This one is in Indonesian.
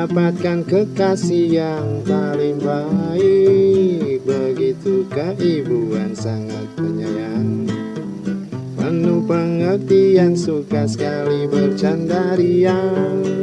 Dapatkan kekasih yang paling baik. Begitu keibuan sangat penyayang. Penuh pengertian suka sekali bercanda riang.